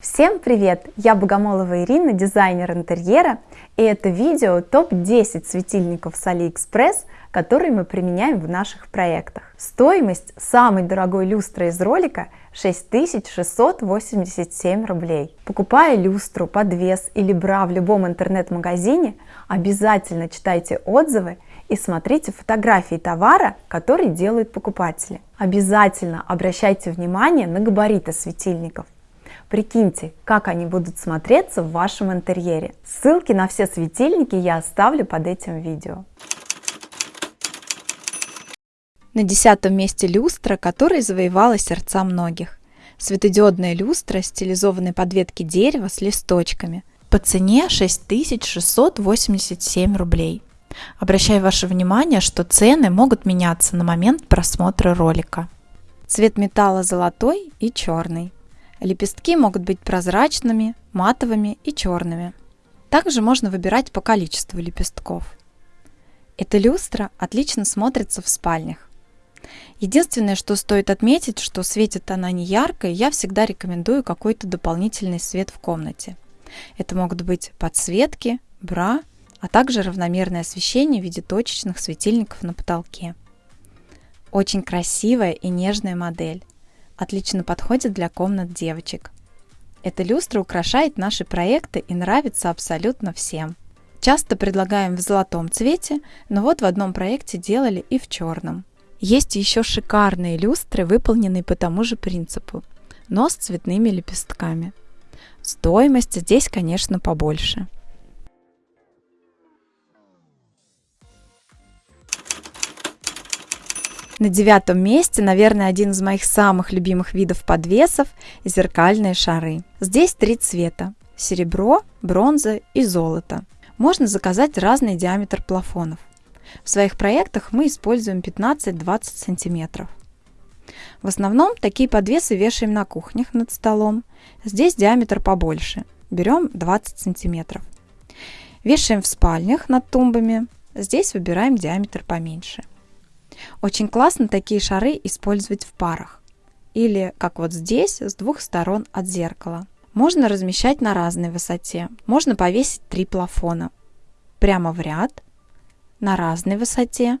Всем привет! Я Богомолова Ирина, дизайнер интерьера, и это видео топ-10 светильников с AliExpress, которые мы применяем в наших проектах. Стоимость самой дорогой люстры из ролика 6687 рублей. Покупая люстру, подвес или бра в любом интернет-магазине, обязательно читайте отзывы и смотрите фотографии товара, который делают покупатели. Обязательно обращайте внимание на габариты светильников. Прикиньте, как они будут смотреться в вашем интерьере. Ссылки на все светильники я оставлю под этим видео. На десятом месте люстра, которая завоевала сердца многих. Светодиодная люстра стилизованной подветки дерева с листочками. По цене 6687 рублей. Обращаю ваше внимание, что цены могут меняться на момент просмотра ролика. Цвет металла золотой и черный. Лепестки могут быть прозрачными, матовыми и черными. Также можно выбирать по количеству лепестков. Эта люстра отлично смотрится в спальнях. Единственное, что стоит отметить, что светит она не ярко, и я всегда рекомендую какой-то дополнительный свет в комнате. Это могут быть подсветки, бра, а также равномерное освещение в виде точечных светильников на потолке. Очень красивая и нежная модель отлично подходит для комнат девочек. Эта люстра украшает наши проекты и нравится абсолютно всем. Часто предлагаем в золотом цвете, но вот в одном проекте делали и в черном. Есть еще шикарные люстры, выполненные по тому же принципу, но с цветными лепестками. Стоимость здесь, конечно, побольше. На девятом месте, наверное, один из моих самых любимых видов подвесов – зеркальные шары. Здесь три цвета – серебро, бронза и золото. Можно заказать разный диаметр плафонов. В своих проектах мы используем 15-20 сантиметров. В основном такие подвесы вешаем на кухнях над столом. Здесь диаметр побольше. Берем 20 сантиметров. Вешаем в спальнях над тумбами. Здесь выбираем диаметр поменьше. Очень классно такие шары использовать в парах. Или, как вот здесь, с двух сторон от зеркала. Можно размещать на разной высоте. Можно повесить три плафона. Прямо в ряд, на разной высоте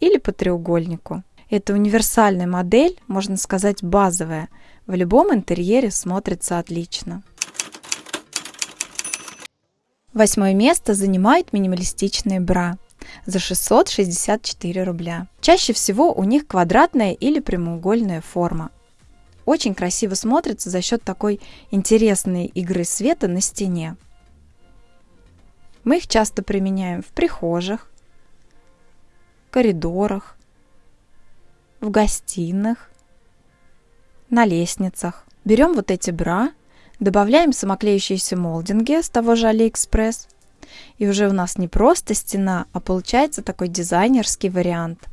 или по треугольнику. Это универсальная модель, можно сказать базовая. В любом интерьере смотрится отлично. Восьмое место занимает минималистичные бра за 664 рубля. Чаще всего у них квадратная или прямоугольная форма. Очень красиво смотрится за счет такой интересной игры света на стене. Мы их часто применяем в прихожих, коридорах, в гостиных, на лестницах. Берем вот эти бра, добавляем самоклеющиеся молдинги с того же Алиэкспресс и уже у нас не просто стена, а получается такой дизайнерский вариант.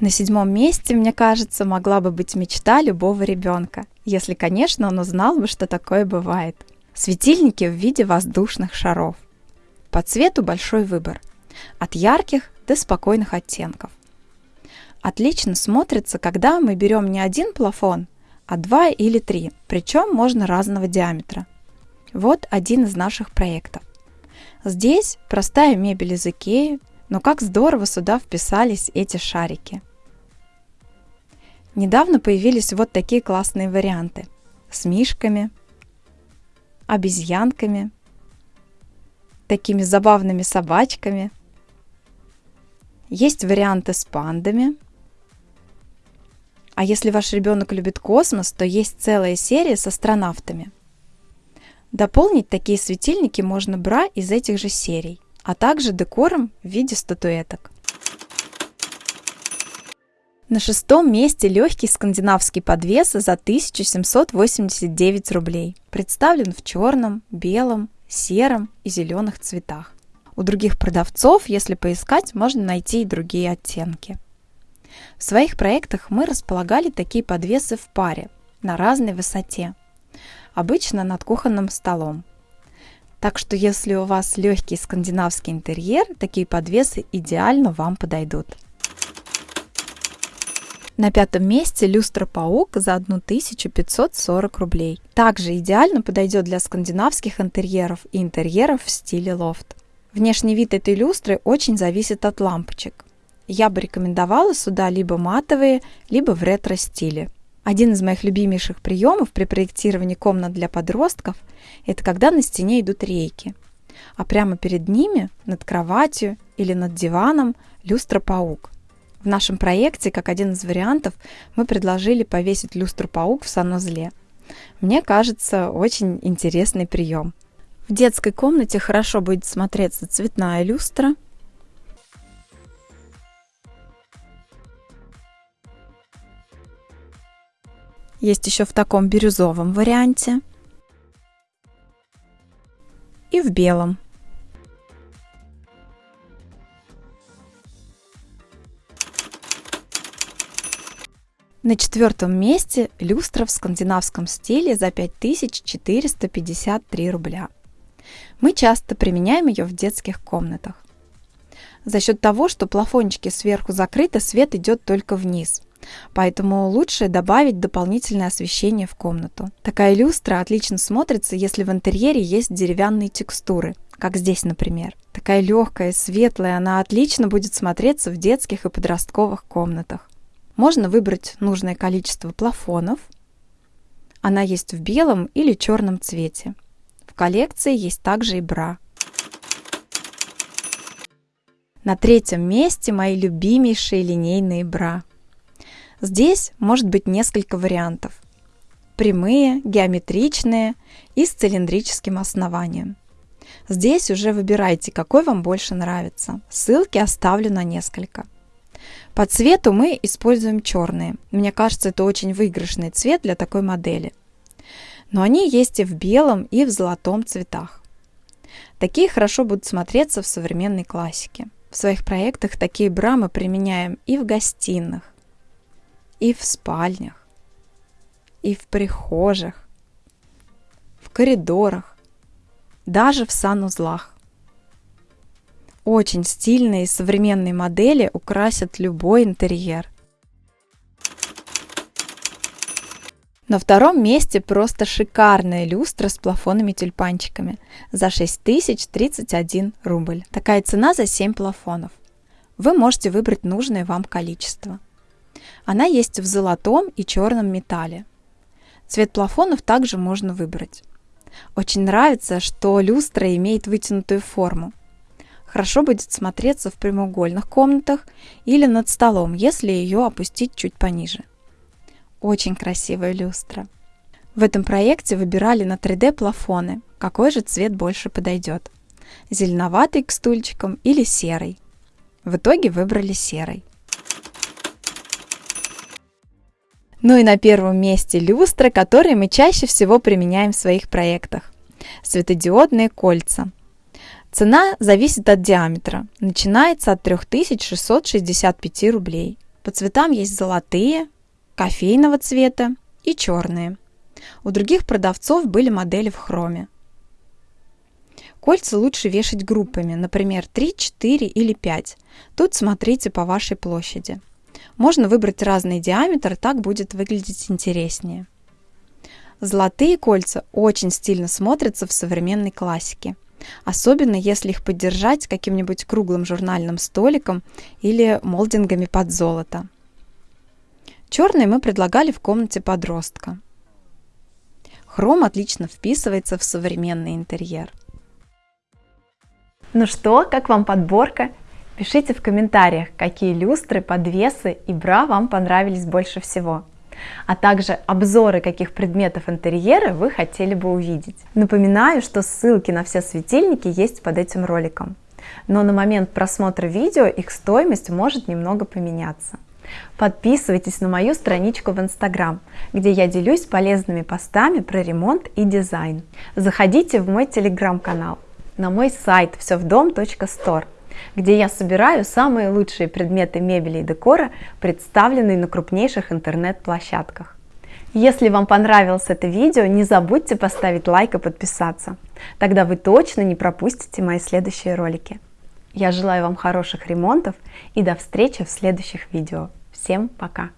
На седьмом месте, мне кажется, могла бы быть мечта любого ребенка, если, конечно, он узнал бы, что такое бывает. Светильники в виде воздушных шаров. По цвету большой выбор. От ярких до спокойных оттенков отлично смотрится, когда мы берем не один плафон, а два или три, причем можно разного диаметра. Вот один из наших проектов. Здесь простая мебель из Икеи, но как здорово сюда вписались эти шарики. Недавно появились вот такие классные варианты с мишками, обезьянками, такими забавными собачками. Есть варианты с пандами – а если ваш ребенок любит космос, то есть целая серия с астронавтами. Дополнить такие светильники можно бра из этих же серий, а также декором в виде статуэток. На шестом месте легкий скандинавский подвес за 1789 рублей. Представлен в черном, белом, сером и зеленых цветах. У других продавцов, если поискать, можно найти и другие оттенки. В своих проектах мы располагали такие подвесы в паре на разной высоте, обычно над кухонным столом. Так что если у вас легкий скандинавский интерьер, такие подвесы идеально вам подойдут. На пятом месте люстра паук за 1540 рублей. Также идеально подойдет для скандинавских интерьеров и интерьеров в стиле лофт. Внешний вид этой люстры очень зависит от лампочек. Я бы рекомендовала сюда либо матовые, либо в ретро-стиле. Один из моих любимейших приемов при проектировании комнат для подростков – это когда на стене идут рейки, а прямо перед ними, над кроватью или над диваном, люстра-паук. В нашем проекте, как один из вариантов, мы предложили повесить люстру-паук в санузле. Мне кажется, очень интересный прием. В детской комнате хорошо будет смотреться цветная люстра. Есть еще в таком бирюзовом варианте. И в белом. На четвертом месте люстра в скандинавском стиле за 5453 рубля. Мы часто применяем ее в детских комнатах. За счет того, что плафончики сверху закрыты, свет идет только вниз. Поэтому лучше добавить дополнительное освещение в комнату. Такая люстра отлично смотрится, если в интерьере есть деревянные текстуры, как здесь, например. Такая легкая, светлая, она отлично будет смотреться в детских и подростковых комнатах. Можно выбрать нужное количество плафонов. Она есть в белом или черном цвете. В коллекции есть также и бра. На третьем месте мои любимейшие линейные бра. Здесь может быть несколько вариантов. Прямые, геометричные и с цилиндрическим основанием. Здесь уже выбирайте, какой вам больше нравится. Ссылки оставлю на несколько. По цвету мы используем черные. Мне кажется, это очень выигрышный цвет для такой модели. Но они есть и в белом, и в золотом цветах. Такие хорошо будут смотреться в современной классике. В своих проектах такие бра мы применяем и в гостиных, и в спальнях, и в прихожих, в коридорах, даже в санузлах. Очень стильные современные модели украсят любой интерьер. На втором месте просто шикарная люстра с плафонами-тюльпанчиками за 6031 рубль. Такая цена за 7 плафонов. Вы можете выбрать нужное вам количество. Она есть в золотом и черном металле. Цвет плафонов также можно выбрать. Очень нравится, что люстра имеет вытянутую форму хорошо будет смотреться в прямоугольных комнатах или над столом, если ее опустить чуть пониже. Очень красивая люстра. В этом проекте выбирали на 3D плафоны, какой же цвет больше подойдет. Зеленоватый к стульчикам или серый. В итоге выбрали серый. Ну и на первом месте люстры, которые мы чаще всего применяем в своих проектах. Светодиодные кольца – Цена зависит от диаметра. Начинается от 3665 рублей. По цветам есть золотые, кофейного цвета и черные. У других продавцов были модели в хроме. Кольца лучше вешать группами, например, 3, 4 или 5. Тут смотрите по вашей площади. Можно выбрать разный диаметр, так будет выглядеть интереснее. Золотые кольца очень стильно смотрятся в современной классике особенно если их поддержать каким-нибудь круглым журнальным столиком или молдингами под золото. Черные мы предлагали в комнате подростка. Хром отлично вписывается в современный интерьер. Ну что, как вам подборка? Пишите в комментариях, какие люстры, подвесы и бра вам понравились больше всего а также обзоры каких предметов интерьера вы хотели бы увидеть. Напоминаю, что ссылки на все светильники есть под этим роликом, но на момент просмотра видео их стоимость может немного поменяться. Подписывайтесь на мою страничку в Instagram, где я делюсь полезными постами про ремонт и дизайн. Заходите в мой телеграм-канал, на мой сайт всевдом.store где я собираю самые лучшие предметы мебели и декора, представленные на крупнейших интернет-площадках. Если вам понравилось это видео, не забудьте поставить лайк и подписаться. Тогда вы точно не пропустите мои следующие ролики. Я желаю вам хороших ремонтов и до встречи в следующих видео. Всем пока!